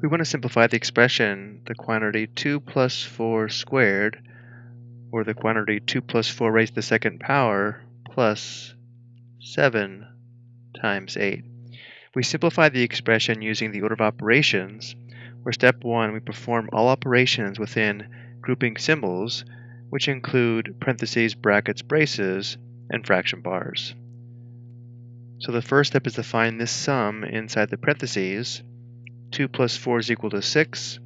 We want to simplify the expression, the quantity 2 plus 4 squared, or the quantity 2 plus 4 raised to the second power, plus 7 times 8. We simplify the expression using the order of operations, where step 1 we perform all operations within grouping symbols, which include parentheses, brackets, braces, and fraction bars. So the first step is to find this sum inside the parentheses. 2 plus 4 is equal to 6,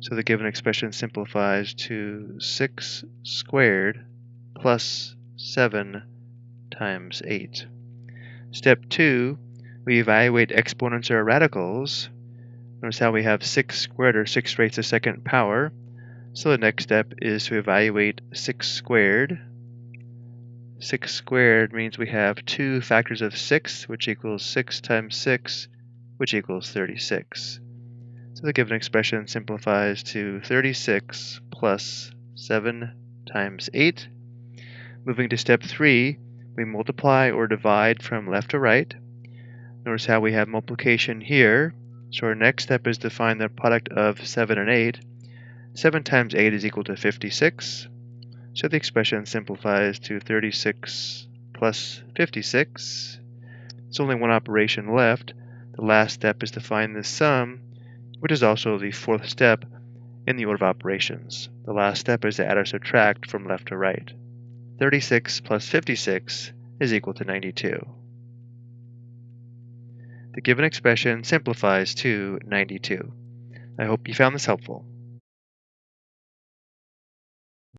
so the given expression simplifies to 6 squared plus 7 times 8. Step 2, we evaluate exponents or radicals. Notice how we have 6 squared or 6 raised to the second power. So the next step is to evaluate 6 squared 6 squared means we have two factors of 6, which equals 6 times 6, which equals 36. So the given expression simplifies to 36 plus 7 times 8. Moving to step 3, we multiply or divide from left to right. Notice how we have multiplication here. So our next step is to find the product of 7 and 8. 7 times 8 is equal to 56. So the expression simplifies to 36 plus 56. It's only one operation left. The last step is to find the sum, which is also the fourth step in the order of operations. The last step is to add or subtract from left to right. 36 plus 56 is equal to 92. The given expression simplifies to 92. I hope you found this helpful.